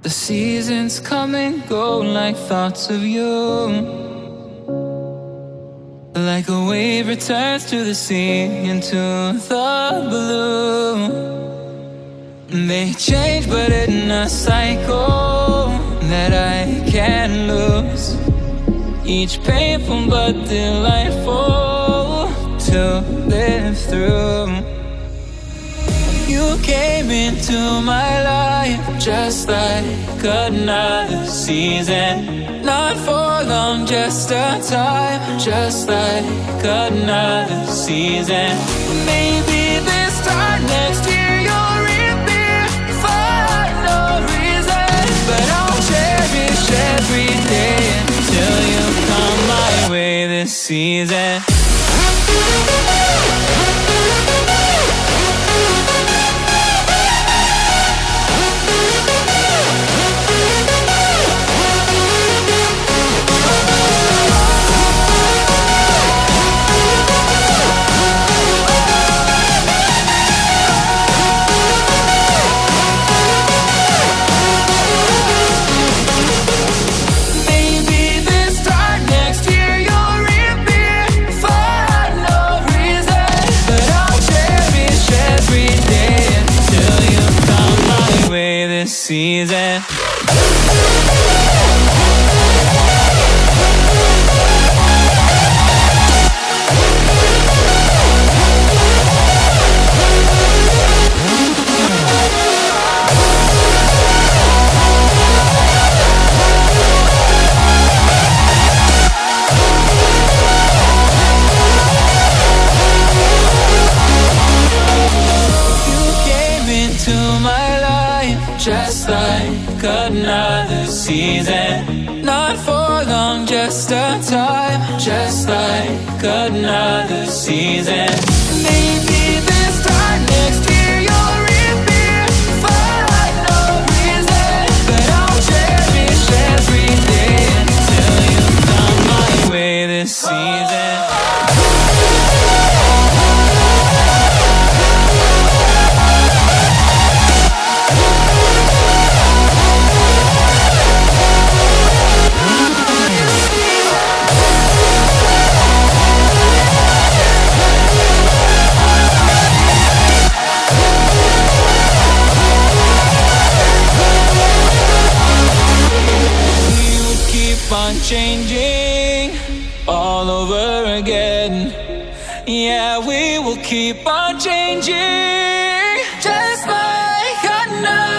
The seasons come and go like thoughts of you. Like a wave returns to the sea into the blue. They change, but in a cycle that I can't lose. Each painful but delightful to live through. You came into my life just like another season. Not for long, just a time, just like another season. Maybe this time next year every day until you come my way this season. Season. Just like another season. Not for long, just a time, just like another season. Maybe this time next year you'll reappear for no reason. But I'll cherish every day until you come my way this season. changing all over again. Yeah, we will keep on changing, just like I.